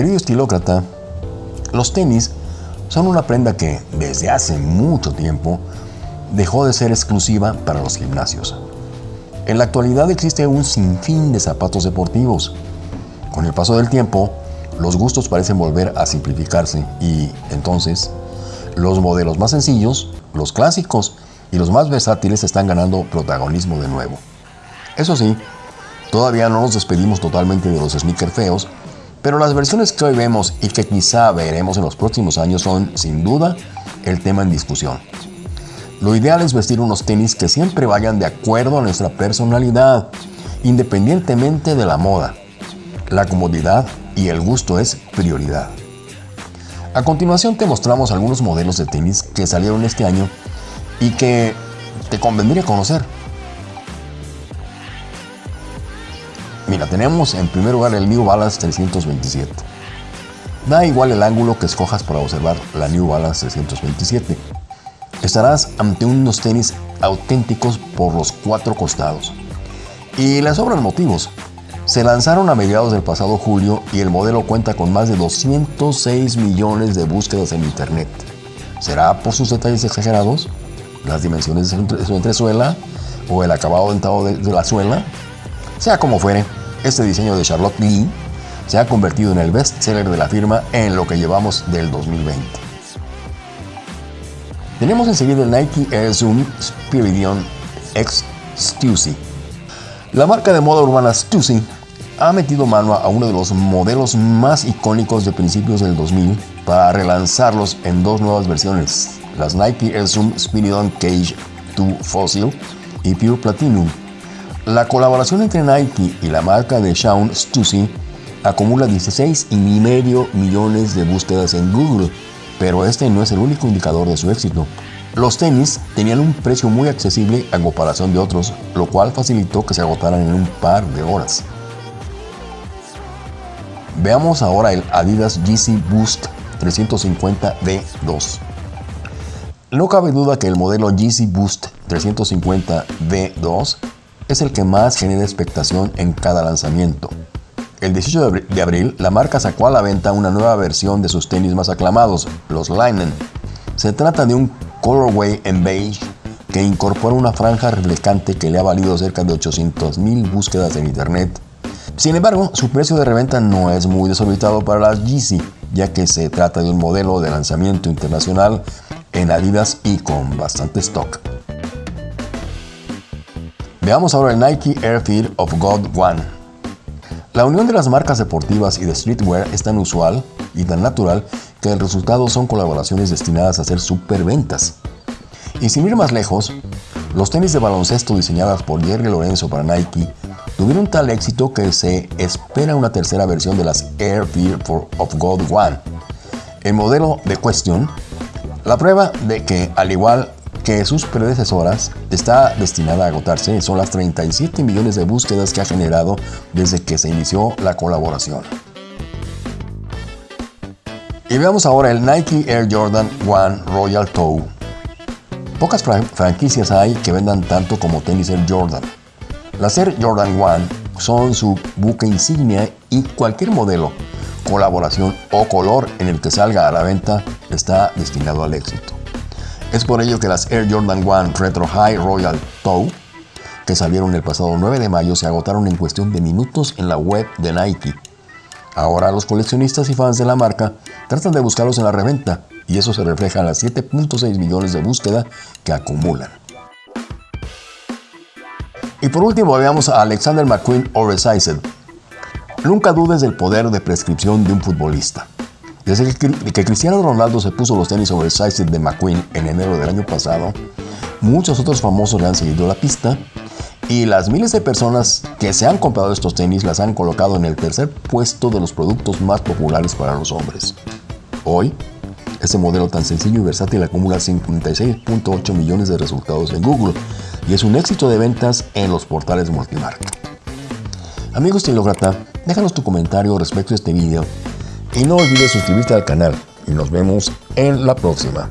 Querido estilócrata, los tenis son una prenda que desde hace mucho tiempo dejó de ser exclusiva para los gimnasios. En la actualidad existe un sinfín de zapatos deportivos. Con el paso del tiempo, los gustos parecen volver a simplificarse y entonces los modelos más sencillos, los clásicos y los más versátiles están ganando protagonismo de nuevo. Eso sí, todavía no nos despedimos totalmente de los sneakers feos, pero las versiones que hoy vemos y que quizá veremos en los próximos años son, sin duda, el tema en discusión. Lo ideal es vestir unos tenis que siempre vayan de acuerdo a nuestra personalidad, independientemente de la moda. La comodidad y el gusto es prioridad. A continuación te mostramos algunos modelos de tenis que salieron este año y que te convendría conocer. Mira, tenemos en primer lugar el New Balance 327. Da igual el ángulo que escojas para observar la New Balance 327. Estarás ante unos tenis auténticos por los cuatro costados. Y les sobran motivos. Se lanzaron a mediados del pasado julio y el modelo cuenta con más de 206 millones de búsquedas en Internet. ¿Será por sus detalles exagerados? ¿Las dimensiones de su entresuela? ¿O el acabado dentado de, la suela? Sea como fuere, este diseño de Charlotte Lee se ha convertido en el best seller de la firma en lo que llevamos del 2020. Tenemos enseguida el Nike Air Zoom Spiridion X Stussy. La marca de moda urbana Stussy ha metido mano a uno de los modelos más icónicos de principios del 2000 para relanzarlos en dos nuevas versiones, las Nike Air Zoom Spiridon Cage 2 Fossil y Pure Platinum. La colaboración entre Nike y la marca de Shawn Stussy acumula 16,5 millones de búsquedas en Google, pero este no es el único indicador de su éxito. Los tenis tenían un precio muy accesible en comparación de otros, lo cual facilitó que se agotaran en un par de horas. Veamos ahora el Adidas Yeezy Boost 350 D2. No cabe duda que el modelo Yeezy Boost 350 D2 es el que más genera expectación en cada lanzamiento. El 18 de abril, la marca sacó a la venta una nueva versión de sus tenis más aclamados, los Linen. Se trata de un colorway en beige que incorpora una franja reflectante que le ha valido cerca de 800.000 búsquedas en internet. Sin embargo, su precio de reventa no es muy desorbitado para las Yeezy, ya que se trata de un modelo de lanzamiento internacional en Adidas y con bastante stock. Veamos ahora el Nike Air Feed of God One. La unión de las marcas deportivas y de streetwear es tan usual y tan natural que el resultado son colaboraciones destinadas a hacer superventas. Y sin ir más lejos, los tenis de baloncesto diseñadas por Jerry Lorenzo para Nike tuvieron tal éxito que se espera una tercera versión de las Air Fear of God One. El modelo de cuestión, la prueba de que, al igual que sus predecesoras, está destinada a agotarse son las 37 millones de búsquedas que ha generado desde que se inició la colaboración. Y veamos ahora el Nike Air Jordan 1 Royal Toe. Pocas franquicias hay que vendan tanto como tenis Air Jordan. Las Air Jordan 1 son su buque insignia y cualquier modelo, colaboración o color en el que salga a la venta está destinado al éxito. Es por ello que las Air Jordan 1 Retro High Royal Toe, que salieron el pasado 9 de mayo, se agotaron en cuestión de minutos en la web de Nike. Ahora los coleccionistas y fans de la marca tratan de buscarlos en la reventa y eso se refleja en las 7.6 millones de búsqueda que acumulan. Y por último veamos a Alexander McQueen Oversized. Nunca dudes del poder de prescripción de un futbolista. Desde que Cristiano Ronaldo se puso los tenis oversized de McQueen en enero del año pasado, muchos otros famosos le han seguido la pista y las miles de personas que se han comprado estos tenis las han colocado en el tercer puesto de los productos más populares para los hombres. Hoy, este modelo tan sencillo y versátil acumula 56.8 millones de resultados en Google y es un éxito de ventas en los portales multimarca. Amigos Estilócrata, déjanos tu comentario respecto a este video y no olvides suscribirte al canal y nos vemos en la próxima.